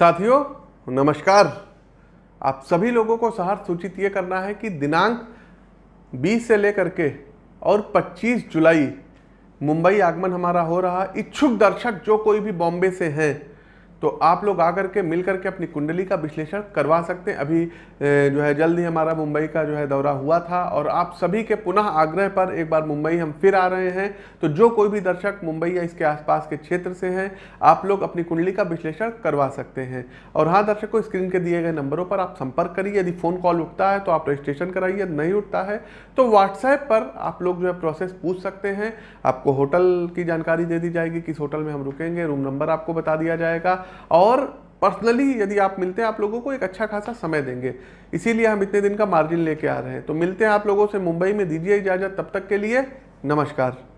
साथियों, नमस्कार। आप सभी लोगों को सहार सूचित ये करना है कि दिनांक 20 से लेकर के और 25 जुलाई, मुंबई आगमन हमारा हो रहा। इच्छुक दर्शक, जो कोई भी बॉम्बे से हैं तो आप लोग आकर के मिल करके अपनी कुंडली का विश्लेषण करवा सकते हैं। अभी जो है जल्द ही हमारा मुंबई का जो है दौरा हुआ था और आप सभी के पुनः आग्रह पर एक बार मुंबई हम फिर आ रहे हैं। तो जो कोई भी दर्शक मुंबई या इसके आसपास के क्षेत्र से हैं, आप लोग अपनी कुंडली का विश्लेषण करवा सकते हैं। और हाँ दर्शकों, स्क्रीन के दिए गए नंबरों पर आप संपर्क करिए। यदि फ़ोन कॉल उठता है तो आप रजिस्ट्रेशन कराइए, नहीं उठता है तो व्हाट्सएप पर आप लोग जो है प्रोसेस पूछ सकते हैं। आपको होटल की जानकारी दे दी जाएगी, किस होटल में हम रुकेंगे, रूम नंबर आपको बता दिया जाएगा। और पर्सनली यदि आप मिलते हैं, आप लोगों को एक अच्छा खासा समय देंगे। इसीलिए हम इतने दिन का मार्जिन लेके आ रहे हैं। तो मिलते हैं आप लोगों से, मुंबई में दीजिए इजाज़त, तब तक के लिए नमस्कार।